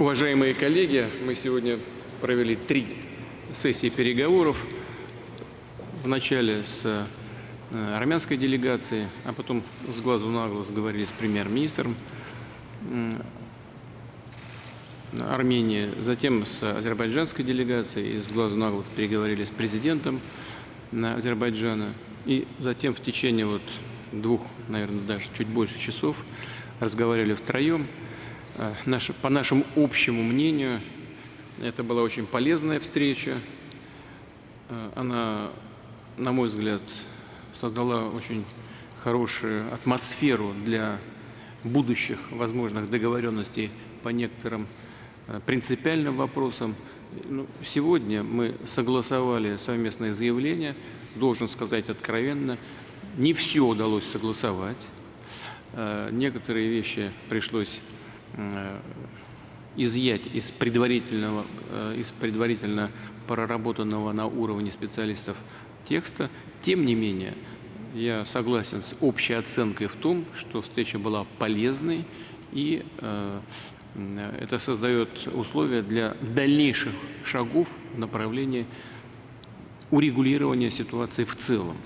Уважаемые коллеги, мы сегодня провели три сессии переговоров. Вначале с э, армянской делегацией, а потом с глазу на глаз говорили с премьер-министром Армении, затем с азербайджанской делегацией и с глазу на глаз переговорили с президентом Азербайджана. И затем в течение вот двух, наверное, даже чуть больше часов разговаривали втроем. Э, по нашему общему мнению, это была очень полезная встреча. Э, она, на мой взгляд, создала очень хорошую атмосферу для будущих возможных договоренностей по некоторым э, принципиальным вопросам. Ну, сегодня мы согласовали совместное заявление, должен сказать откровенно, не все удалось согласовать. Некоторые вещи пришлось изъять из предварительного, э, из предварительно проработанного на уровне специалистов текста. Тем не менее, я согласен с общей оценкой в том, что встреча была полезной и э, это создает условия для дальнейших шагов в направлении урегулирования ситуации в целом.